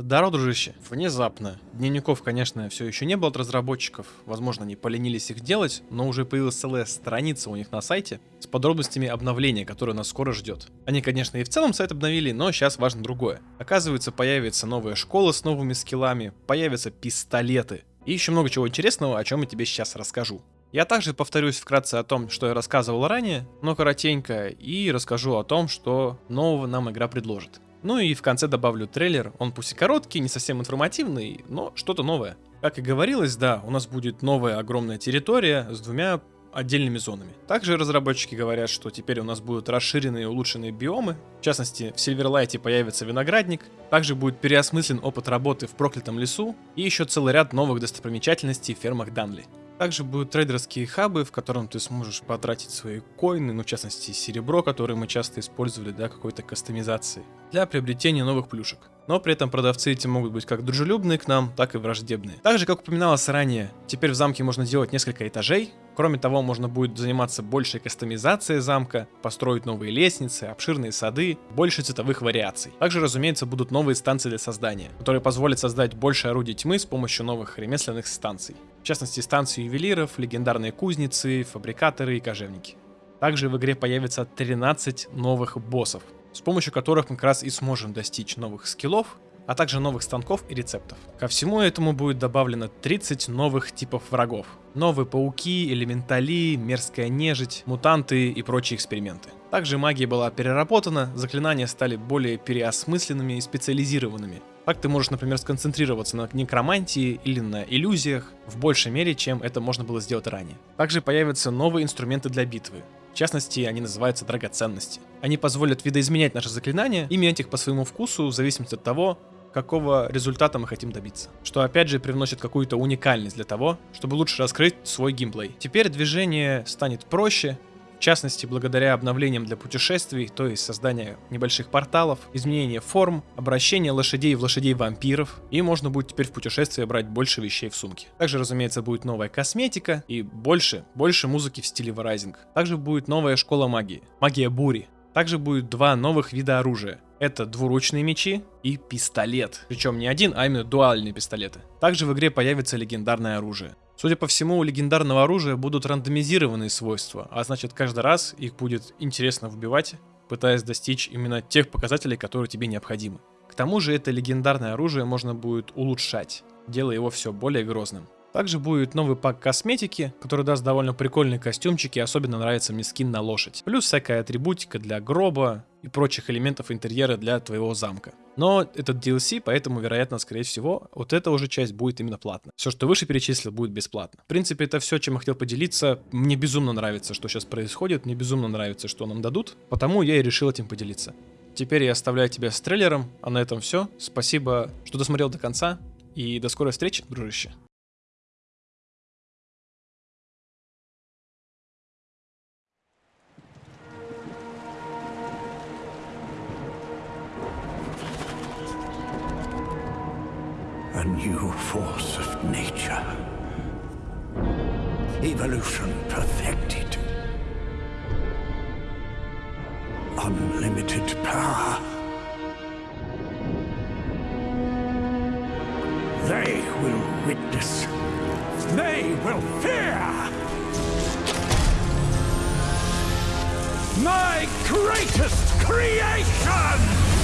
Здорово, дружище. Внезапно. Дневников, конечно, все еще не было от разработчиков. Возможно, они поленились их делать, но уже появилась целая страница у них на сайте с подробностями обновления, которое нас скоро ждет. Они, конечно, и в целом сайт обновили, но сейчас важно другое. Оказывается, появится новая школа с новыми скиллами, появятся пистолеты. И еще много чего интересного, о чем я тебе сейчас расскажу. Я также повторюсь вкратце о том, что я рассказывал ранее, но коротенько, и расскажу о том, что нового нам игра предложит. Ну и в конце добавлю трейлер, он пусть и короткий, не совсем информативный, но что-то новое. Как и говорилось, да, у нас будет новая огромная территория с двумя отдельными зонами. Также разработчики говорят, что теперь у нас будут расширенные и улучшенные биомы. В частности, в Сильверлайте появится виноградник. Также будет переосмыслен опыт работы в проклятом лесу. И еще целый ряд новых достопримечательностей в фермах Данли. Также будут трейдерские хабы, в котором ты сможешь потратить свои коины, ну, в частности, серебро, которое мы часто использовали для какой-то кастомизации, для приобретения новых плюшек. Но при этом продавцы эти могут быть как дружелюбные к нам, так и враждебные. Также, как упоминалось ранее, теперь в замке можно делать несколько этажей, Кроме того, можно будет заниматься большей кастомизацией замка, построить новые лестницы, обширные сады, больше цветовых вариаций. Также, разумеется, будут новые станции для создания, которые позволят создать больше орудий тьмы с помощью новых ремесленных станций. В частности, станции ювелиров, легендарные кузницы, фабрикаторы и кожевники. Также в игре появится 13 новых боссов, с помощью которых мы как раз и сможем достичь новых скиллов а также новых станков и рецептов. Ко всему этому будет добавлено 30 новых типов врагов. Новые пауки, элементали, мерзкая нежить, мутанты и прочие эксперименты. Также магия была переработана, заклинания стали более переосмысленными и специализированными. Так ты можешь, например, сконцентрироваться на некромантии или на иллюзиях в большей мере, чем это можно было сделать ранее. Также появятся новые инструменты для битвы. В частности, они называются драгоценности. Они позволят видоизменять наши заклинания и менять их по своему вкусу в зависимости от того, какого результата мы хотим добиться. Что опять же привносит какую-то уникальность для того, чтобы лучше раскрыть свой геймплей. Теперь движение станет проще, в частности, благодаря обновлениям для путешествий, то есть создания небольших порталов, изменения форм, обращения лошадей в лошадей-вампиров, и можно будет теперь в путешествии брать больше вещей в сумке. Также, разумеется, будет новая косметика и больше, больше музыки в стиле Verizon. Также будет новая школа магии, магия бури. Также будет два новых вида оружия. Это двуручные мечи и пистолет. Причем не один, а именно дуальные пистолеты. Также в игре появится легендарное оружие. Судя по всему, у легендарного оружия будут рандомизированные свойства, а значит каждый раз их будет интересно вбивать, пытаясь достичь именно тех показателей, которые тебе необходимы. К тому же это легендарное оружие можно будет улучшать, делая его все более грозным. Также будет новый пак косметики, который даст довольно прикольные костюмчики, особенно нравится мне скин на лошадь. Плюс всякая атрибутика для гроба и прочих элементов интерьера для твоего замка. Но этот DLC, поэтому, вероятно, скорее всего, вот эта уже часть будет именно платно. Все, что выше перечислил, будет бесплатно. В принципе, это все, чем я хотел поделиться. Мне безумно нравится, что сейчас происходит, мне безумно нравится, что нам дадут, потому я и решил этим поделиться. Теперь я оставляю тебя с трейлером, а на этом все. Спасибо, что досмотрел до конца, и до скорой встречи, дружище. A new force of nature. Evolution perfected. Unlimited power. They will witness. They will fear! My greatest creation!